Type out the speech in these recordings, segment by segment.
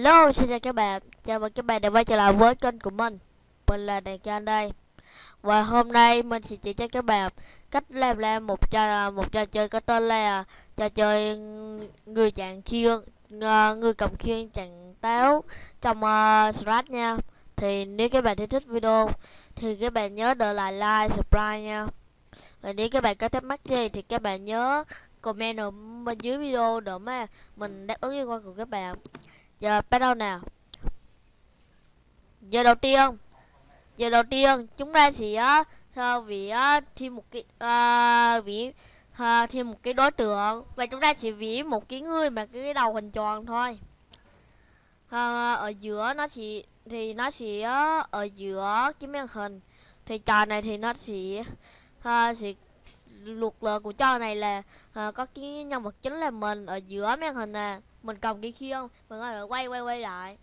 Hello, xin chào các bạn. Chào mừng các bạn đã quay trở lại với kênh của mình. Mình là Đàn Trang đây. Và hôm nay mình sẽ chỉ cho các bạn cách làm ra một trò một trò chơi có tên là trò chơi người chặn khiên ờ, người cầm khiên chặn táo trong ờ, uh, Scratch nha. Thì nếu các bạn thấy thích video thì các bạn nhớ để lại like, subscribe nha. Và nếu các bạn có thắc mắc gì thì các bạn nhớ comment ở bên dưới video để mà mình đáp ứng yêu cầu của các bạn giờ bắt đầu nào. Giờ đầu tiên. Giờ đầu tiên chúng ta sẽ uh, vì uh, thêm một cái uh, vì uh, thêm một cái đối tượng. Và chúng ta sẽ vẽ một cái người mà cái đầu hình tròn thôi. Uh, ở giữa nó chỉ thì nó chỉ uh, ở giữa cái màn hình. Thì trò này thì nó chỉ uh, sẽ à, luật lệ của trò này là uh, có cái nhân vật chính là mình ở giữa màn hình nè mình cầm cái khiên mình có thể quay quay quay lại.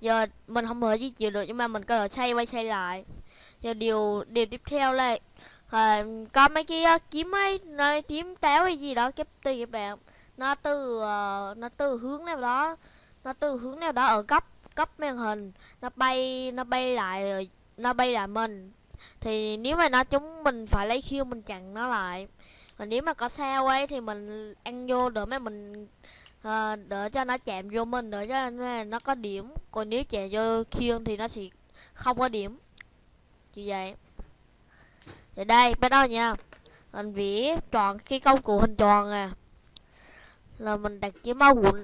Giờ mình không thể di chuyển được nhưng mà mình có thể xoay quay xoay lại. Giờ điều điều tiếp theo là à, có mấy cái uh, kiếm ấy nó kiếm táo hay gì đó kép tùy các bạn nó từ uh, nó từ hướng nào đó nó từ hướng nào đó ở cấp cấp màn hình. Nó bay nó bay lại nó bay lại mình. Thì nếu mà nó chúng mình phải lấy khiêu mình chặn nó lại. Còn nếu mà có sao ấy thì mình ăn vô để mà mình Ờ, à, để cho nó chạm vô mình để cho nó có điểm. Còn nếu chạm vô khiên thì nó sẽ không có điểm. Như vậy. Thì đây bắt đầu nha. Mình vẽ tròn cái công cụ hình tròn à là mình đặt cái màu của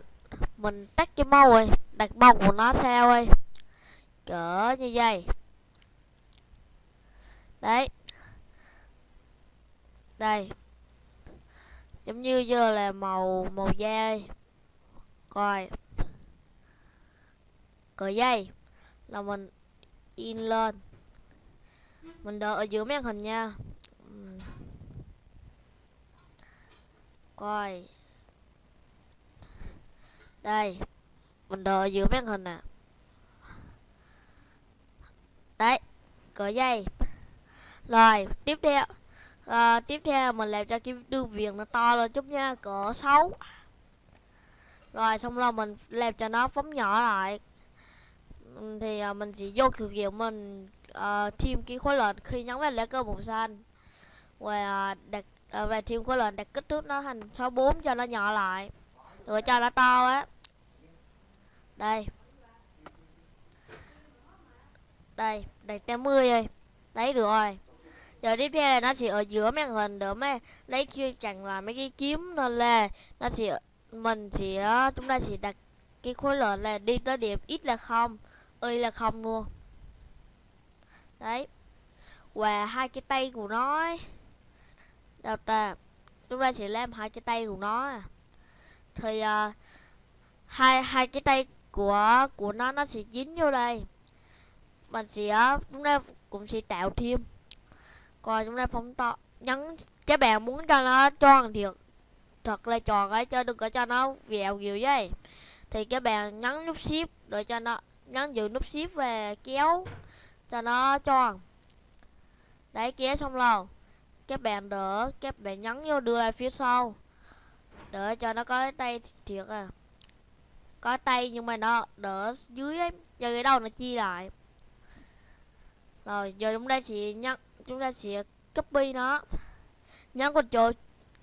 mình tắt cái màu rồi đặt màu của nó sao ơi cỡ như vậy. Đấy. Đây. Giống như giờ là màu màu da coi. Cờ dây. Là mình in lên. Mình đợi ở giữa màn hình nha. Coi. Đây. Mình đợi ở giữa màn hình nè. À. đấy. Cờ dây. Rồi tiếp theo. À, tiếp theo mình làm cho cái đường viền nó to lên chút nha. Cỡ 6 rồi xong rồi mình làm cho nó phóng nhỏ lại. Ừ, thì uh, mình chỉ vô thực hiện mình uh, thêm cái khối lượng khi nhấn vào lá cờ màu xanh. Và uh, đặt uh, và thêm khối lượng đặt kích thước nó thành 64 cho nó nhỏ lại. Rồi cho nó to á. Đây. Đây đặt 80 rồi. Đấy được rồi. Giờ tiếp theo là nó sẽ ở giữa màn hình để mà. Lấy kia chẳng là mấy cái kiếm nên là nó sẽ mình sẽ chúng ta sẽ đặt cái khối lượng là đi tới điểm ít là không y là không luôn. Đấy. Và hai cái tay của nó ấy. đâu ta chúng ta sẽ làm hai cái tay của nó à. thì uh, hai hai cái tay của của nó nó sẽ dính vô đây. Mình sẽ chúng ta cũng sẽ tạo thêm. Coi chúng ta phóng to nhấn các bạn muốn cho nó tròn thiệt thật là tròn ấy chứ đừng có cho nó vẹo nhiều vậy. Thì các bạn nhấn nút shift để cho nó nhấn giữ nút shift về kéo cho nó tròn. Đấy, kéo xong rồi các bạn đỡ các bạn nhấn vô đưa lại phía sau. Đỡ cho nó có cái tay thiệt à. Có tay nhưng mà nó đỡ dưới ấy giờ cái đầu nó chi lại. Rồi, giờ chúng ta sẽ nhấn, chúng ta sẽ copy nó. Nhấn Ctrl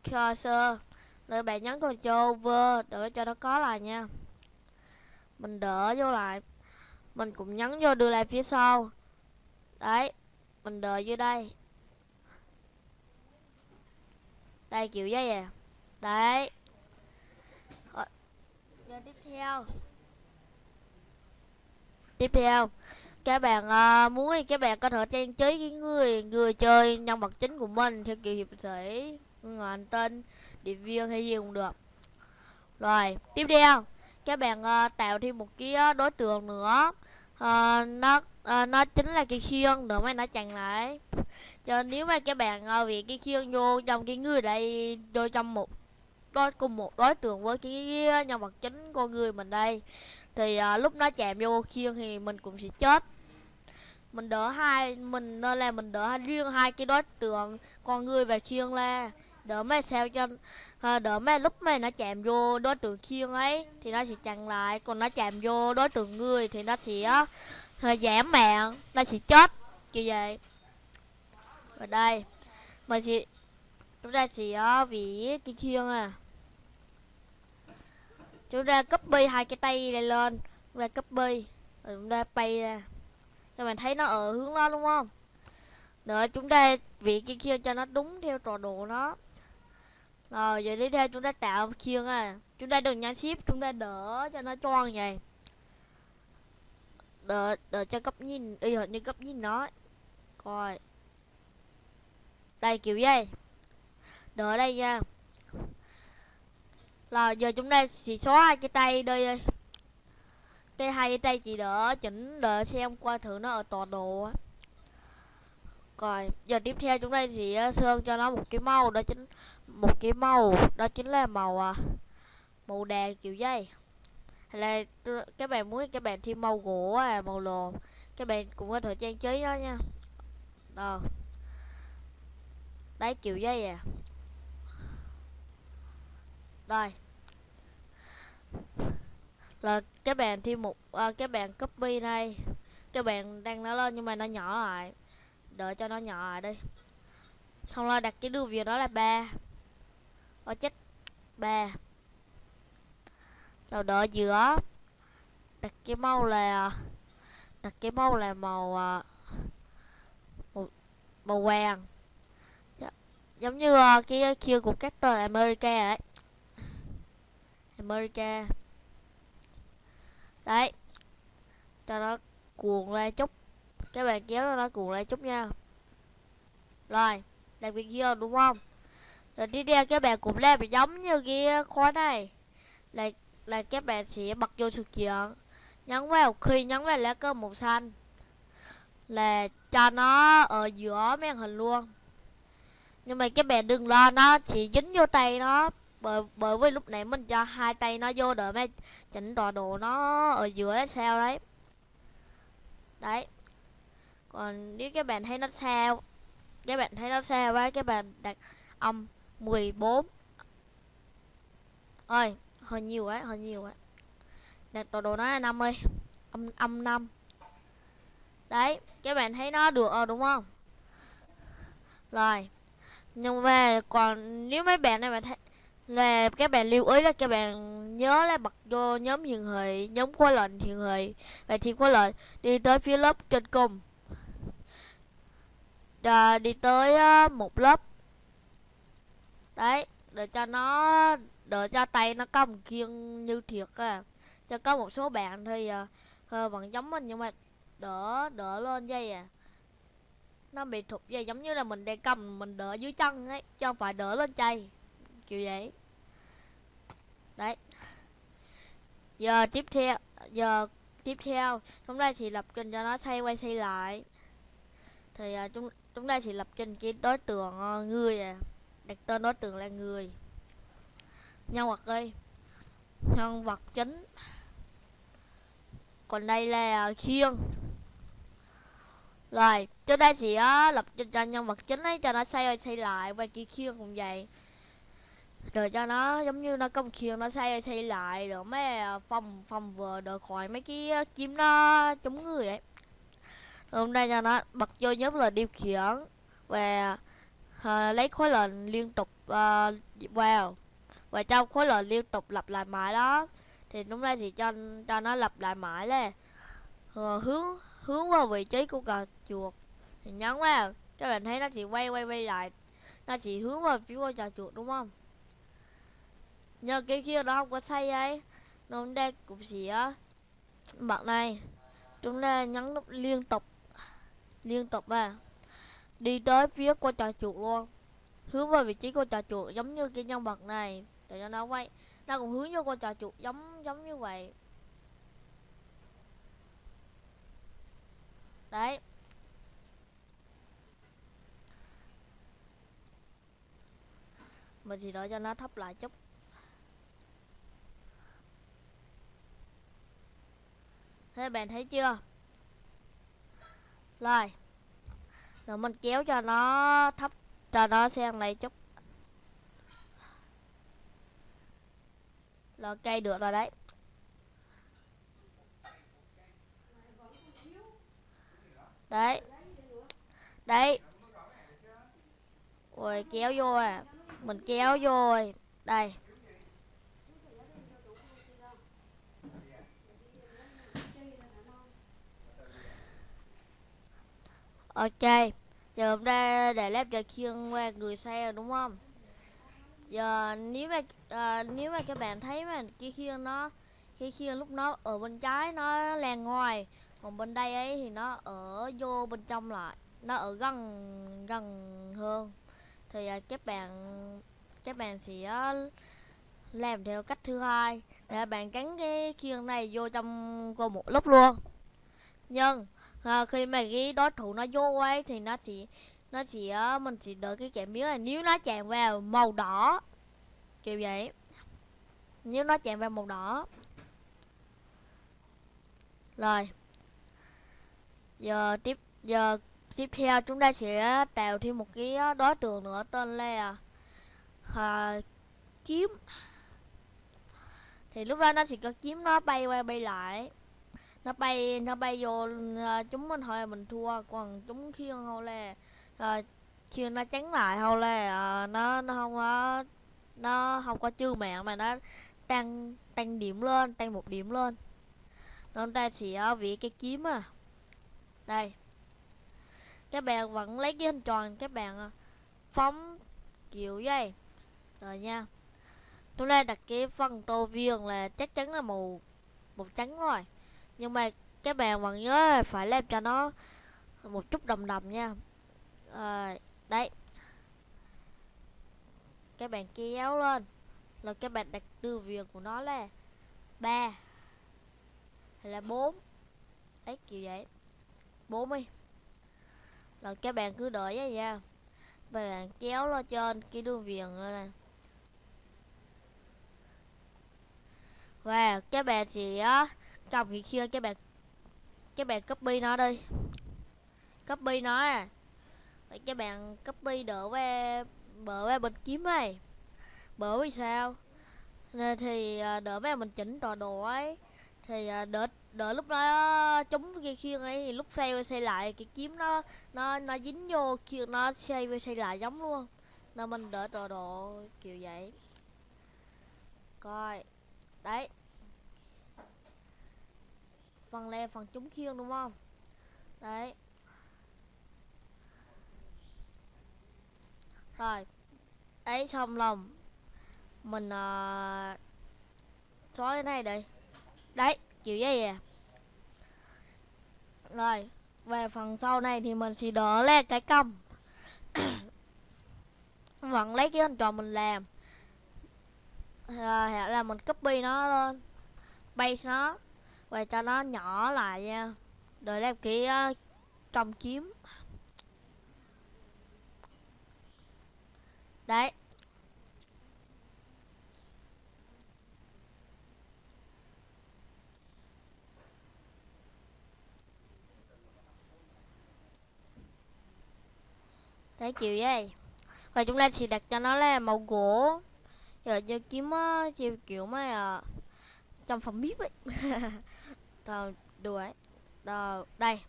cursor rồi bạn nhấn Ctrl over để cho nó có lại nha. Mình đỡ vô lại. Mình cũng nhấn vô đưa lại phía sau. Đấy mình đợi vô đây. Đây kiểu dây à. Đấy. Rồi giờ tiếp theo. Tiếp theo các bạn à, muốn thì các bạn có thể trang trí cái người người chơi nhân vật chính của mình theo kiểu hiệp sĩ người anh tên điệp viên hay gì cũng được. Rồi tiếp theo các bạn uh, tạo thêm một cái uh, đối tượng nữa. Uh, nó uh, nó chính là cái khiên để mà nó chặn lại. Cho nếu mà các bạn uh, vì cái khiên vô trong cái người đây vô trong một đối cùng một đối tượng với cái nhân vật chính con người mình đây thì uh, lúc nó chạm vô khiên thì mình cũng sẽ chết. Mình đỡ hai mình nên là mình đỡ riêng hai cái đối tượng con người và khiên la đỡ mày sao cho à, đỡ mày lúc mày nó chạm vô đối tượng khiên ấy thì nó sẽ chặn lại. Còn nó chạm vô đối tượng người thì nó sẽ à, giảm mạng nó sẽ chết như vậy. Ở đây mình sẽ chúng ta sẽ uh, vỉ cái khiên à. Chúng ta copy hai cái tay này lên chúng ta copy rồi chúng ta bay ra. Cho mình thấy nó ở hướng đó đúng không? Rồi chúng ta vị cái kia cho nó đúng theo trò đồ nó rồi giờ tiếp theo chúng ta tạo khiêng à chúng ta đừng nhắn ship, chúng ta đỡ cho nó choang vậy. Đỡ đỡ cho cấp nhìn, y hệt như cấp nhìn nó. Coi. Đây, kiểu dây đỡ đây nha. Là giờ chúng ta chỉ xóa hai cái tay đây cái hai cái tay chỉ đỡ, chỉnh, đỡ xem qua thử nó ở tọa độ á. Rồi giờ tiếp theo chúng ta sẽ ờ, sơn cho nó một cái màu đó chính một cái màu đó chính là màu à, màu đèn kiểu dây. Hay là các bạn muốn các bạn thêm màu gỗ à màu lồ các bạn cũng có thể trang trí đó nha. Đó. Đấy kiểu dây à. Rồi. Là các bạn thêm một à, các bạn copy này các bạn đăng nó lên nhưng mà nó nhỏ lại. Đợi cho nó nhỏ lại đi. Xong rồi đặt cái đường viền đó là ba ở chết ba đầu đợi giữa. Đặt cái màu là đặt cái màu là màu à, màu, màu vàng. Dạ, giống như à, cái kia của các tờ America ấy. America. Đấy. Cho nó cuồng lên chút. Các bạn kéo nó cuồng lên chút nha. Rồi làm biệt kia đúng không? Rồi tiếp theo các bạn cũng làm giống như cái khóa này. Là là các bạn sẽ bật vô sự kiện. Nhấn vào, khi nhấn vào lá cờ màu xanh, là cho nó ở giữa màn hình luôn. Nhưng mà các bạn đừng lo, nó chỉ dính vô tay nó. Bởi bởi vì lúc nãy mình cho hai tay nó vô để mấy chỉnh tọa độ nó ở giữa sao đấy. Đấy. Còn nếu các bạn thấy nó sao các bạn thấy nó sao quá các bạn đặt âm 14 ơi hơi nhiều ấy, hơi nhiều ấy, đặt đồ đồ nó là 50 âm âm 5 đấy các bạn thấy nó được rồi đúng không? Rồi nhưng mà còn nếu mấy bạn này mà thấy là các bạn lưu ý là các bạn nhớ là bật vô nhóm hiện thị nhóm khóa lệnh hiện thị và thì khóa lệnh đi tới phía lớp trên cùng. Đà, đi tới uh, một lớp đấy để cho nó để cho tay nó có một kiêng như thiệt à cho có một số bạn thì uh, vẫn giống mình nhưng mà đỡ đỡ lên dây à. Nó bị thụt dây giống như là mình đang cầm mình đỡ dưới chân ấy cho phải đỡ lên chay. Kiểu vậy. Đấy. Giờ tiếp theo giờ tiếp theo chúng ta sẽ lập trình cho nó xoay quay xoay lại. Thì uh, chúng chúng ta sẽ lập trình cái đối tượng uh, người à đặt tên đối tượng là người. Nhân vật đi nhân vật chính. Còn đây là khiên. Rồi, trước đây sẽ, á, lập cho nhân vật chính ấy cho nó xoay quay xoay lại và kia khiên cũng vậy. Rồi cho nó, giống như nó công khiên nó xây xây lại rồi mấy à, phòng phòng vừa được khỏi mấy cái kiếm nó chống người ấy. Hôm nay cho nó bật vô nhóm là điều khiển và Ờ, lấy khối lệnh liên tục ờ, uh, vào và trong khối lệnh liên tục lặp lại mãi đó. Thì lúc nay thì cho cho nó lặp lại mãi lên uh, ờ, hướng hướng vào vị trí của cờ chuột. Thì nhấn vào. Các bạn thấy nó chỉ quay quay quay lại. Nó chỉ hướng vào phía của trò chuột đúng không? Nhờ cái kia nó không có sai ấy. Nó đây cũng chỉ bạn này chúng ta nhấn nút liên tục. Liên tục à đi tới phía con trò chuột luôn. Hướng vào vị trí con trò chuột giống như cái nhân vật này. Để cho nó quay? Nó cũng hướng vô con trò chuột giống giống như vậy. Đấy. Mình chỉ đợi cho nó thấp lại chút. Thế bạn thấy chưa? Rồi rồi mình kéo cho nó thấp, cho nó sang này chút. Là cây được rồi đấy. Đấy. Đấy. Rồi, kéo vô à. Mình kéo vô rồi. Đây. Ok giờ hôm nay để lép cho khiêng qua người xe rồi đúng không? Giờ nếu mà à, nếu mà các bạn thấy mà cái khiên nó cái khiên lúc nó ở bên trái nó lan ngoài còn bên đây ấy thì nó ở vô bên trong lại nó ở gần gần hơn. Thì à, các bạn các bạn sẽ ờ, làm theo cách thứ hai để bạn cắn cái khiên này vô trong cùng một lúc luôn. Nhưng à, khi mà cái đối thủ nó vô ấy thì nó chỉ nó chỉ ờ, mình chỉ đợi cái kẻ miếng này nếu nó chạm vào màu đỏ kiểu vậy. Nếu nó chạm vào màu đỏ. Rồi. Giờ tiếp giờ tiếp theo chúng ta sẽ tạo thêm một cái ờ, đối tượng nữa tên là à, kiếm. Thì lúc đó nó sẽ có kiếm nó bay qua bay lại nó bay nó bay vô à, chúng mình thôi mình thua. Còn chúng khiêng hầu là à, ờ, khiêng nó tránh lại hầu là à, ờ, nó nó không có nó không có chư mạng mà nó tăng tăng điểm lên tăng một điểm lên. Nên ta sẽ vị cái kiếm à. Đây. Các bạn vẫn lấy cái hình tròn các bạn phóng kiểu vậy. Rồi nha. Tôi đây đặt cái phần tô viên là chắc chắn là màu màu trắng rồi nhưng mà các bạn vẫn nhớ phải làm cho nó một chút đồng đồng nha. À, đấy. Các bạn kéo lên. Là các bạn đặt đưa viền của nó là ba hay là bốn? Ấy kiểu vậy. Bốn đi. Rồi các bạn cứ đợi vậy nha. Và bạn kéo lên trên cái đường viền này và các bạn chỉ cầm cái kia các bạn các bạn copy nó đi copy nó à. Vậy các bạn copy đỡ qua bờ qua bên kiếm này Bỡ vì sao? Nên thì à, đỡ mấy mình chỉnh tọa đồ ấy. Thì à, đỡ đỡ lúc đó chúng cái khiên ấy thì lúc xây xây lại, cái kiếm nó nó nó dính vô khiên nó xây xây lại giống luôn. Nên mình đỡ tọa độ kiểu vậy. Coi. Đấy phần le phần trúng khiên đúng không? Đấy. Rồi. Đấy xong lòng. Mình uh, xóa cái này đây đấy kiểu vậy à. rồi về phần sau này thì mình sẽ đỡ lên cái cong. Vẫn lấy cái hình tròn mình làm. À, là mình copy nó lên. Base nó và cho nó nhỏ lại nha. Rồi làm cái uh, cầm kiếm. Đấy. Đấy kiểu vậy. Và chúng ta chỉ đặt cho nó là màu gỗ. Rồi cho kiếm uh, kiểu mà uh, trong phòng bếp ấy. Tờ, đùa ấy. Tờ, đây.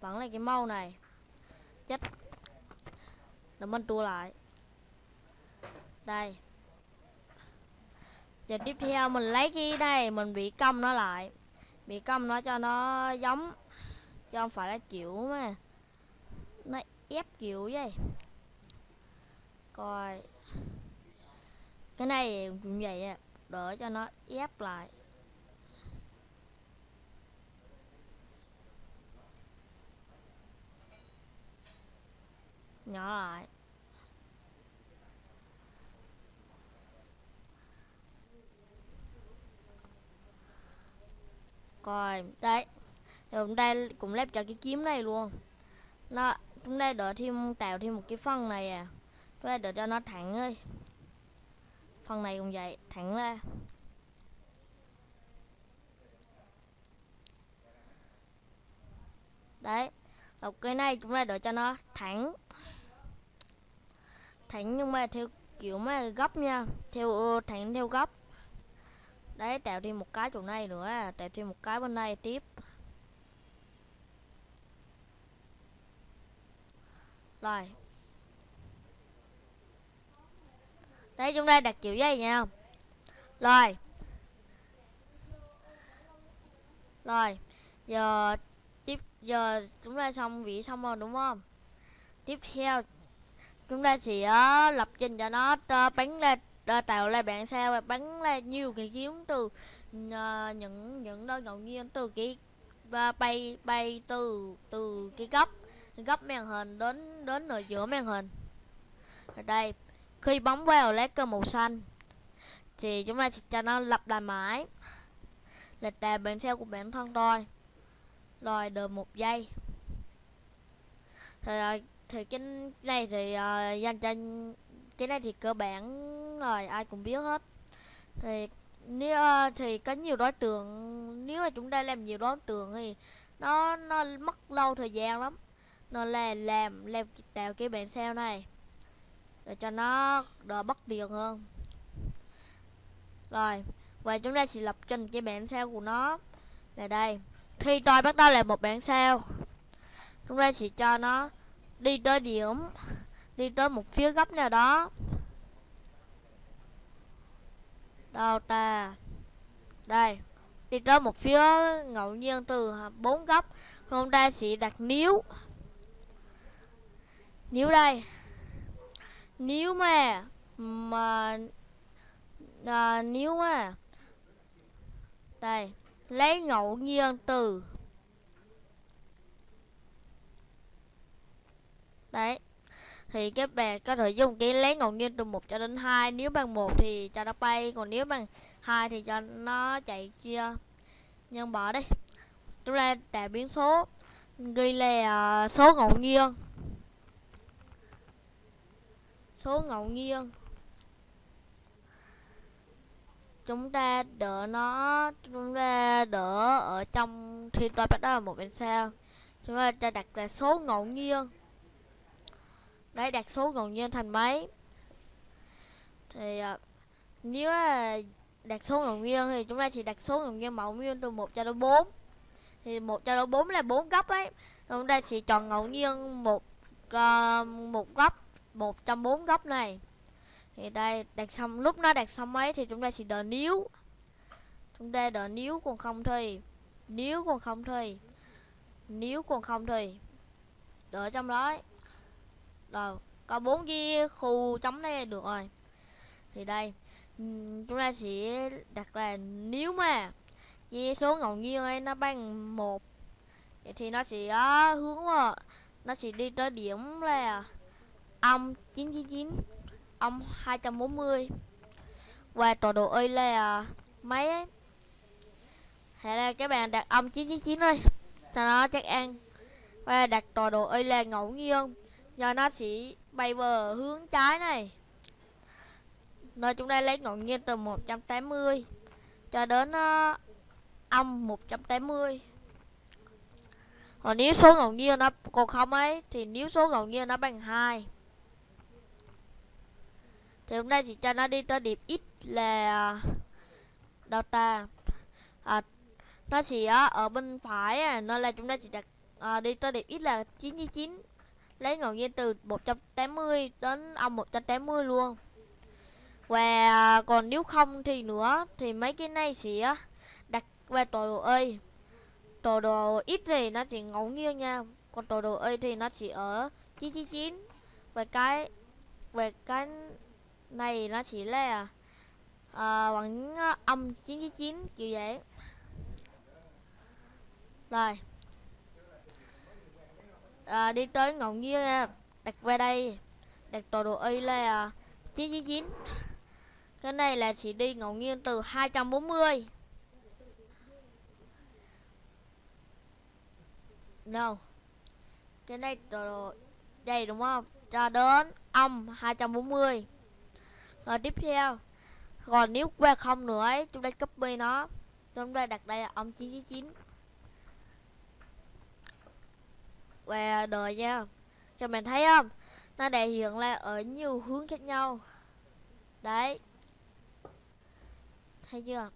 Vẫn là cái màu này. Chết. Để mình tua lại. Đây. Giờ tiếp theo mình lấy cái đây mình bị cong nó lại. Bị cong nó cho nó giống chứ không phải là kiểu mà nó ép kiểu vậy. Coi. Cái này cũng vậy á đỡ cho nó ép lại. Nhỏ lại coi đấy rồi đây cũng lép cho cái kiếm này luôn. Nó chúng đây đỡ thêm, tạo thêm một cái phân này à. Chúng đây đỡ cho nó thẳng ơi. Phần này cũng vậy, thẳng ra. Đấy một cái này chúng ta đỡ cho nó thẳng thẳng nhưng mà theo kiểu mà góc nha. Theo ờ, thẳng theo góc đấy tạo thêm một cái chỗ này nữa à, tạo thêm một cái bên này tiếp. Rồi. Đấy, chúng ta đặt kiểu dây nha rồi. Rồi, giờ tiếp, giờ chúng ta xong vị xong rồi, đúng không? Tiếp theo chúng ta sẽ uh, lập trình cho nó uh, bắn ra ờ, uh, tạo ra bạn sao và bắn ra nhiều cái kiếm từ uh, những những nơi ngẫu nhiên từ cái uh, bay bay từ từ cái góc góc màn hình đến đến ở giữa màn hình. Ở đây khi bấm vào lá cờ màu xanh thì chúng ta sẽ cho nó lập lại mãi là đà bản sao của bản thân tôi rồi đợi một giây. Thì, thì cái này thì uh, dành cho cái này thì cơ bản rồi ai cũng biết hết. Thì nếu uh, thì có nhiều đối tượng nếu mà chúng ta làm nhiều đối tượng thì nó nó mất lâu thời gian lắm. Nên là làm làm tạo cái bản sao này để cho nó đỡ bất điện hơn. Rồi và chúng ta sẽ lập trình cái bản sao của nó. Là đây khi tôi bắt đầu là một bản sao. Chúng ta sẽ cho nó đi tới điểm đi tới một phía góc nào đó. Đâu ta đây đi tới một phía ngẫu nhiên từ bốn góc. Hôm ta sẽ đặt níu. Níu đây. Nếu mà mà à, nếu mà. Đây lấy ngẫu nhiên từ đấy. Thì các bạn có thể dùng cái lấy ngẫu nhiên từ 1 cho đến 2 nếu bằng 1 thì cho nó bay còn nếu bằng 2 thì cho nó chạy kia. Nhân bỏ đi. Chúng ta đã biến số ghi là uh, số ngẫu nhiên. Số ngẫu nhiên. Chúng ta đỡ nó chúng ta đỡ ở trong thì tôi bắt đầu một bên sao chúng ta cho đặt là số ngẫu nhiên đấy đặt số ngẫu nhiên thành mấy? Thì uh, nếu à, đặt số ngẫu nhiên thì chúng ta chỉ đặt số ngẫu nhiên mẫu nguyên từ 1 cho đến 4 thì 1 cho đến 4 là 4 góc ấy. Chúng ta sẽ chọn ngẫu nhiên một uh, một góc một trong bốn góc này. Thì đây đặt xong lúc nó đặt xong ấy thì chúng ta sẽ đợi níu. Chúng ta đợi níu còn không thì níu còn không thì níu còn không thì đợi trong đó ấy rồi, có bốn cái khu chấm đây được rồi. Thì đây ừ, chúng ta sẽ đặt là nếu mà chia số ngẫu nhiên ấy nó bằng một thì nó sẽ hướng nó sẽ đi tới điểm là âm 999 âm 240 và tọa độ y là mấy ấy? Hay là các bạn đặt âm 999 thôi, cho nó chắc ăn. Và đặt tọa độ y là ngẫu nhiên giờ nó sẽ bay về hướng trái này. Nơi chúng ta lấy ngẫu nhiên từ 180 cho đến uh, âm 180 còn nếu số ngẫu nhiên nó còn không ấy thì nếu số ngẫu nhiên nó bằng 2 thì hôm nay chỉ cho nó đi tới điểm x là ờ, delta. à, nó sẽ ở bên phải à, nên là chúng ta chỉ đặt à, đi tới điểm x là 99 lấy ngẫu nhiên từ 180 đến âm 180 luôn. Và à, còn nếu không thì nữa thì mấy cái này sẽ đặt về tọa độ ơi tọa độ ít thì nó chỉ ngẫu nhiên nha còn tọa độ ơi thì nó chỉ ở 999 và cái về cái này nó chỉ là à, bằng à, âm 999 kiểu vậy. Rồi à, đi tới ngẫu nhiên đặt về đây đặt tọa độ y là 999 cái này là chỉ đi ngẫu nhiên từ 240 No. Cái này tọa độ Đây đúng không? Cho đến âm 240 rồi tiếp theo. Còn nếu qua không nữa ấy chúng ta copy nó. Chúng ta đặt đây là âm 999 và đời nha. Cho mình thấy không? Nó đại hiện là ở nhiều hướng khác nhau. Đấy. Thấy chưa?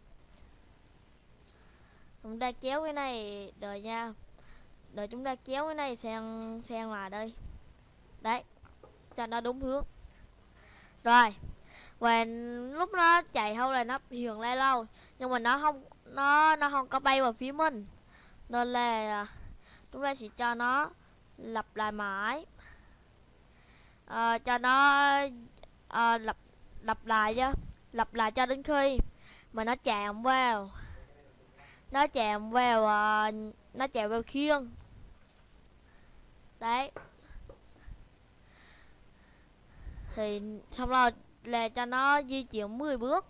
Chúng ta kéo cái này, đợi nha. Đợi chúng ta kéo cái này sang sang lại đây. Đấy. Cho nó đúng hướng. Rồi. Và lúc nó chạy hâu là nó hiền lên lâu. Nhưng mà nó không, nó nó không có bay vào phía mình. Nên là à, chúng ta sẽ cho nó lặp lại mãi. À, cho nó à, lặp lặp lại chứ lặp lại cho đến khi mà nó chạm vào. Nó chạm vào à, nó chạm vào khiên. Đấy. Thì xong rồi là cho nó di chuyển 10 bước.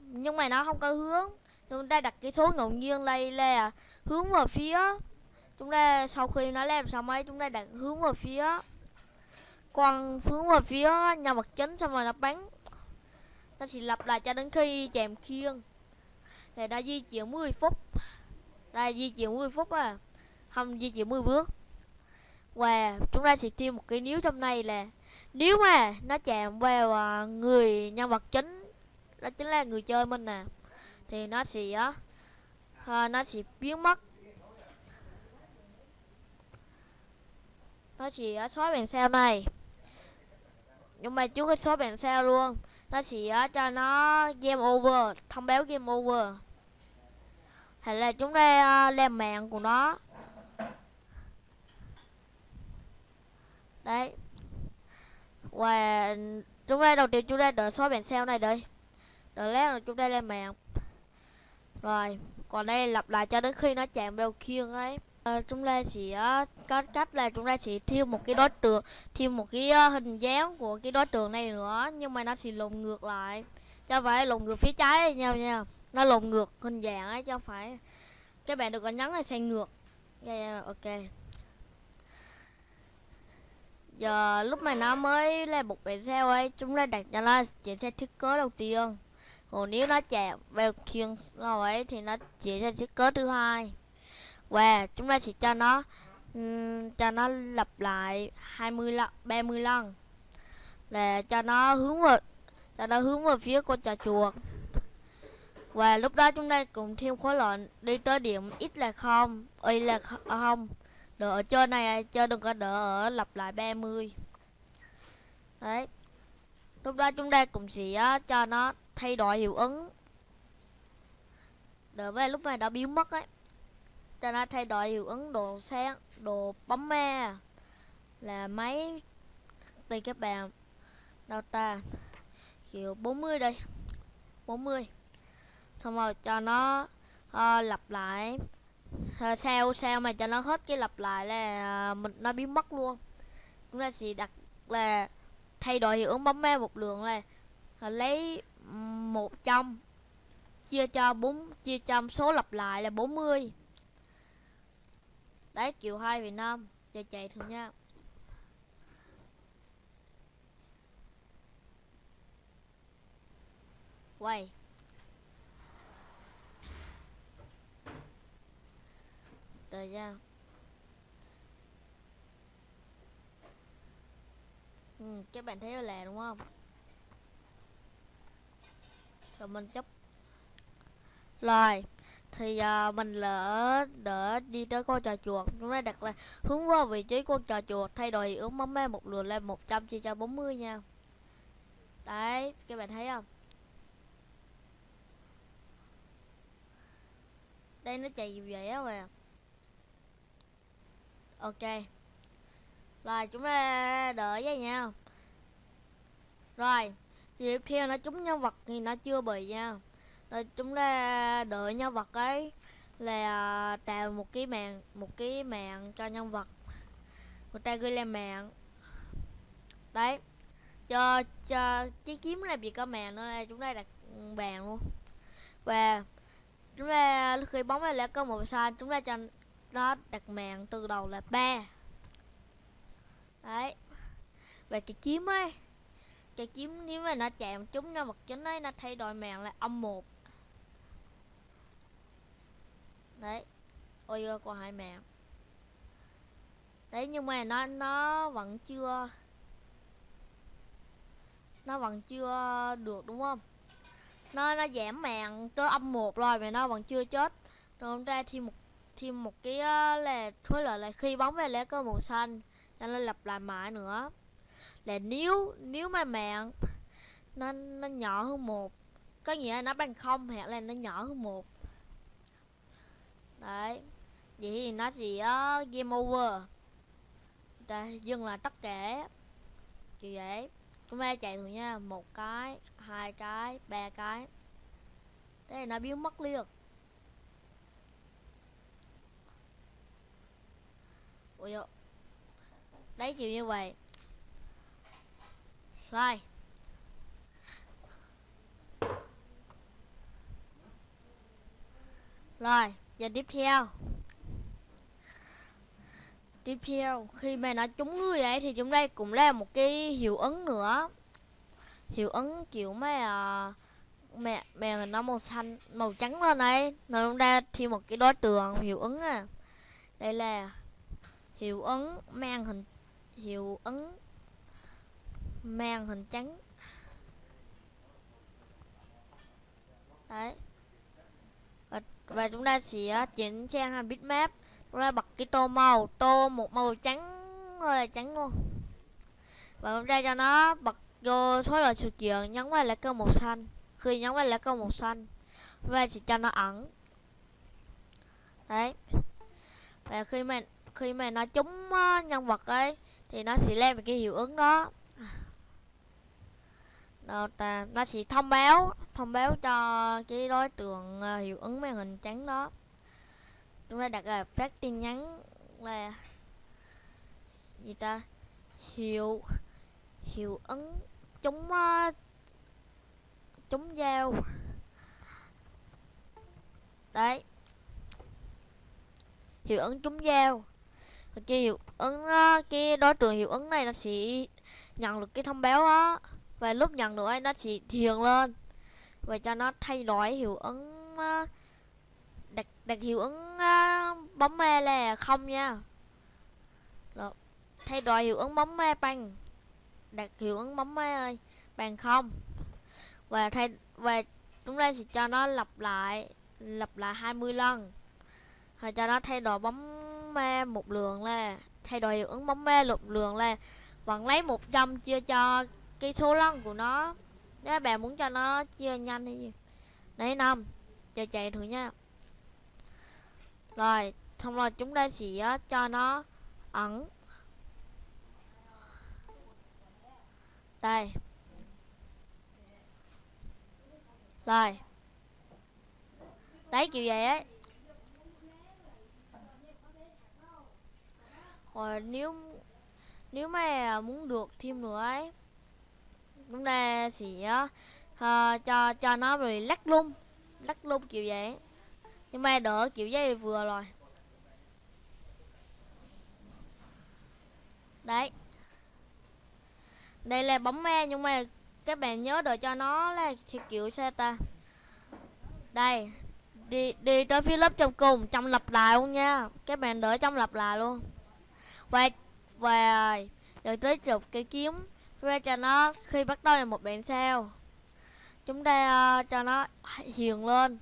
Nhưng mà nó không có hướng. Chúng ta đặt cái số ngẫu nhiên đây là hướng vào phía chúng ta sau khi nó làm xong ấy chúng ta đặt hướng vào phía quăng hướng vào phía nhà vật chính xong rồi nó bắn. Nó chỉ lặp lại cho đến khi chạm khiên. Thì đã di chuyển 10 phút. Đây di chuyển 10 phút à. Không di chuyển 10 bước. Và chúng ta sẽ thêm một cái níu trong này là nếu mà nó chạm vào à, người nhân vật chính đó chính là người chơi mình nè thì nó sẽ uh, nó sẽ biến mất. Nó chỉ à, xóa bản sao này. Nhưng mà chú có xóa bản sao luôn. Nó chỉ à, cho nó game over, thông báo game over. Hay là chúng ta à, làm mạng của nó. Đấy. Và chúng ta, đầu tiên chúng ta đợi xóa bản sao này đây đợi lát rồi chúng ta lên mạng. Rồi, còn đây lặp lại cho đến khi nó chạm vào kia ấy à, chúng ta sẽ ờ, có cách là chúng ta sẽ thêm một cái đối tượng thêm một cái ờ, hình dáng của cái đối tượng này nữa nhưng mà nó sẽ lộn ngược lại. Cho phải lộn ngược phía trái nhau nha nó lộn ngược hình dạng ấy cho phải các bạn được có nhấn là sang ngược. Yeah, ok. Giờ lúc này nó mới là một bản sao ấy chúng ta đặt cho nó chuyển sang thiết kế đầu tiên. Còn nếu nó chạm vào khiên rồi ấy thì nó chuyển sang thiết kế thứ hai và chúng ta sẽ cho nó um, cho nó lặp lại 20 lần 30 lần. Là cho nó hướng vào cho nó hướng vào phía con trà chuột. Và lúc đó chúng ta cùng thêm khối lượng đi tới điểm x là không y là à, không. Đỡ ở chơi này chơi đừng có đỡ ở lặp lại 30 đấy. Lúc đó chúng ta cũng sẽ cho nó thay đổi hiệu ứng. Đỡ với lúc này đã biến mất ấy cho nó thay đổi hiệu ứng đồ sáng đồ bóng ma là máy tùy các bạn đâu ta kiểu 40 đây. 40 xong rồi cho nó uh, lặp lại. Uh, sao sao mà cho nó hết cái lặp lại là uh, mình nó biến mất luôn. Chúng ta sẽ đặt là thay đổi hiệu ứng bóng ma một lượng là uh, lấy một trăm chia cho bốn chia cho số lặp lại là 40 đấy kiểu 2 Việt Nam. Giờ chạy thử nha. Quay. Đợi nha. Ừ, các bạn thấy là đúng không? Rồi mình chấp rồi thì uh, mình lỡ đỡ đi tới con trò chuột. Chúng ta đặt là hướng qua vị trí con trò chuột thay đổi hiệu ứng me một lượt lên 100 chia cho 40 nha. Đấy các bạn thấy không? Đây nó chạy gì vậy á mà ok. Rồi chúng ta đợi với nhau rồi tiếp theo nó trúng nhân vật thì nó chưa bị nha rồi chúng ta đợi nhân vật ấy là à, tạo một cái mạng, một cái mạng cho nhân vật. Người ta gửi lên mạng. Đấy. Cho cho, cái kiếm làm gì có mạng nữa là chúng ta đặt bàn luôn. Và chúng ta khi bóng này lại có một sai chúng ta cho nó đặt mạng từ đầu là ba. Đấy. Và cái kiếm ấy, cái kiếm nếu mà nó chạm chúng nó vật chính ấy, nó thay đổi mạng là âm một đấy. Ôi ơi hai mẹ, đấy nhưng mà nó nó vẫn chưa nó vẫn chưa được đúng không? Nó nó giảm mạng tới âm một rồi mà nó vẫn chưa chết. Rồi hôm nay thêm một thêm một cái là khối là là khi bóng về lá cơ màu xanh cho nên lặp lại mãi nữa. Là nếu nếu mà mạng nó nó nhỏ hơn một có nghĩa là nó bằng không hoặc là nó nhỏ hơn một đấy. Vậy thì nó sẽ uh, game over. Ta dừng là tất cả. Kiểu vậy. Chúng ta chạy thử nha. Một cái hai cái ba cái. Thế nó biến mất liền. Ui dồi. đấy kiểu như vậy. Rồi. Rồi và tiếp theo. Tiếp theo khi mà nó trúng người ấy thì chúng đây cũng là một cái hiệu ứng nữa. Hiệu ứng kiểu mà uh, mẹ mẹ nó màu xanh màu trắng lên này rồi chúng ta thêm một cái đối tượng hiệu ứng à. Đây là hiệu ứng mang hình hiệu ứng mang hình trắng. Đấy và, chúng ta sẽ à, chỉnh trang thành bitmap. Chúng ta bật cái tô màu tô một màu trắng thôi là trắng luôn. Và chúng ta cho nó bật vô số loại sự kiện nhấn vào lá cờ màu xanh. Khi nhấn vào lá cờ màu xanh và sẽ cho nó ẩn. Đấy. Và khi mà khi mà nó trúng à, nhân vật ấy thì nó sẽ lên một cái hiệu ứng đó. Đâu ta, nó sẽ thông báo thông báo cho cái đối tượng ờ, hiệu ứng màn hình trắng đó. Chúng ta đặt là phát tin nhắn là gì ta? Hiệu hiệu ứng chúng uh, ờ, chúng giao. Đấy. Hiệu ứng chúng giao. cái hiệu ứng uh, cái đối tượng hiệu ứng này nó sẽ nhận được cái thông báo đó và lúc nhận được ấy nó chỉ thiền lên. Và cho nó thay đổi hiệu ứng uh, đặt đặt hiệu ứng uh, bóng me là không nha. Rồi. thay đổi hiệu ứng bóng me bằng đặt hiệu ứng bóng me ơi bằng không. Và thay và chúng ta sẽ cho nó lặp lại lặp lại 20 lần. Rồi cho nó thay đổi bóng me một lượng là thay đổi hiệu ứng bóng me một lượng là vẫn lấy 100 chia cho cái số lần của nó. Nếu bạn muốn cho nó chia nhanh hay gì đấy năm. Chờ chạy thử nha. Rồi, xong rồi chúng ta sẽ ờ, cho nó ẩn. Đây. Rồi. Đấy, kiểu vậy ấy. Rồi, nếu nếu mà muốn được thêm nữa ấy chúng ta sẽ uh, cho cho nó rồi lắc lung lắc lung kiểu vậy. Nhưng mà đỡ kiểu dây vừa rồi. Đấy. Đây là bóng me nhưng mà các bạn nhớ đợi cho nó là kiểu sao ta? Đây. Đi đi tới phía lớp trong cùng trong lặp lại luôn nha. Các bạn đỡ trong lặp lại luôn. Và và rồi tới chụp cái kiếm ra cho nó khi bắt đầu là một bản sao. Chúng ta uh, cho nó hiền lên.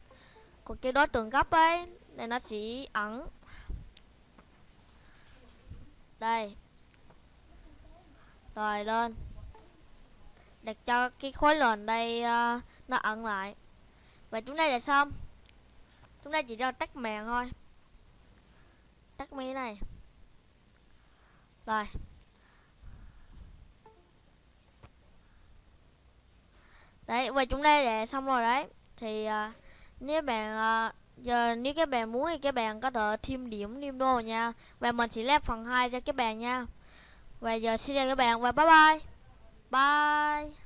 Còn cái đối tượng gấp ấy này nó sẽ ẩn. Đây. Rồi lên. Đặt cho cái khối lền đây uh, nó ẩn lại. Và chúng ta là xong. Chúng ta chỉ cho tắt màn thôi. Tắt mấy này. Rồi. Đấy và chúng ta đã xong rồi đấy. Thì uh, nếu bạn uh, giờ nếu các bạn muốn thì các bạn có thể thêm điểm thêm đô nha. Và mình sẽ làm phần 2 cho các bạn nha. Và giờ xin chào các bạn và bye bye. Bye.